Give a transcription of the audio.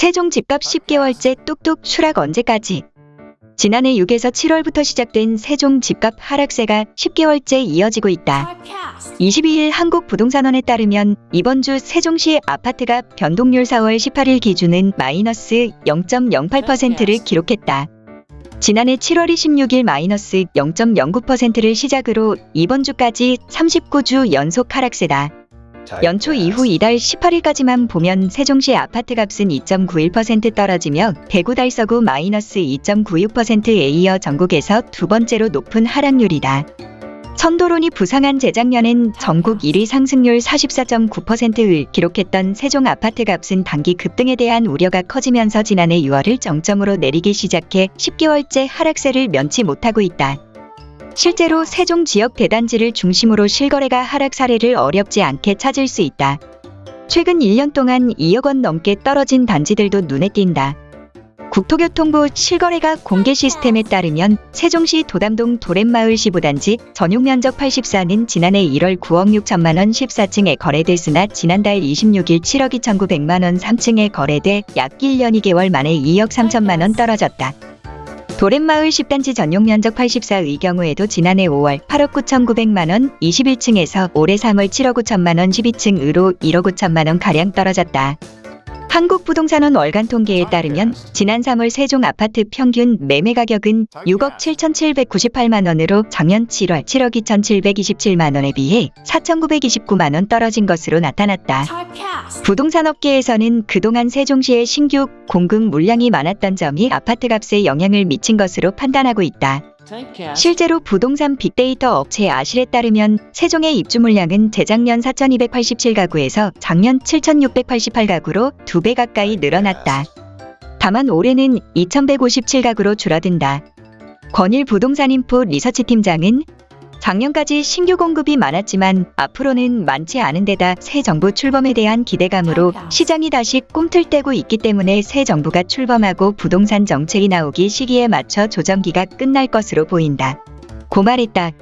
세종 집값 10개월째 뚝뚝 추락 언제까지? 지난해 6에서 7월부터 시작된 세종 집값 하락세가 10개월째 이어지고 있다. 22일 한국부동산원에 따르면 이번 주 세종시 아파트가 변동률 4월 18일 기준은 마이너스 0.08%를 기록했다. 지난해 7월 26일 마이너스 0.09%를 시작으로 이번 주까지 39주 연속 하락세다. 연초 이후 이달 18일까지만 보면 세종시 아파트 값은 2.91% 떨어지며 대구 달서구 마이너스 2.96%에 이어 전국에서 두 번째로 높은 하락률이다. 선도론이 부상한 재작년엔 전국 1위 상승률 44.9%를 기록했던 세종 아파트 값은 단기 급등에 대한 우려가 커지면서 지난해 6월을 정점으로 내리기 시작해 10개월째 하락세를 면치 못하고 있다. 실제로 세종 지역 대단지를 중심으로 실거래가 하락 사례를 어렵지 않게 찾을 수 있다. 최근 1년 동안 2억 원 넘게 떨어진 단지들도 눈에 띈다. 국토교통부 실거래가 공개 시스템에 따르면 세종시 도담동 도렛마을 시부단지 전용 면적 84는 지난해 1월 9억 6천만 원 14층에 거래됐으나 지난달 26일 7억 2,900만 원 3층에 거래돼 약 1년 2개월 만에 2억 3천만 원 떨어졌다. 도렛마을 10단지 전용 면적 84의 경우에도 지난해 5월 8억 9,900만 원 21층에서 올해 3월 7억 5천만 원 12층으로 1억 5천만 원 가량 떨어졌다. 한국부동산원 월간 통계에 따르면 지난 3월 세종 아파트 평균 매매 가격은 6억 7,798만 원으로 작년 7월 7억 2,727만 원에 비해 4,929만 원 떨어진 것으로 나타났다. 부동산 업계에서는 그동안 세종시의 신규 공급 물량이 많았던 점이 아파트 값에 영향을 미친 것으로 판단하고 있다. 실제로 부동산 빅데이터 업체 아실에 따르면 세종의 입주 물량은 재작년 4,287가구에서 작년 7,688가구로 두배 가까이 늘어났다. 다만 올해는 2,157가구로 줄어든다. 권일 부동산인포 리서치 팀장은 작년까지 신규 공급이 많았지만 앞으로는 많지 않은 데다 새 정부 출범에 대한 기대감으로 시장이 다시 꿈틀대고 있기 때문에 새 정부가 출범하고 부동산 정책이 나오기 시기에 맞춰 조정기가 끝날 것으로 보인다. 고 말했다.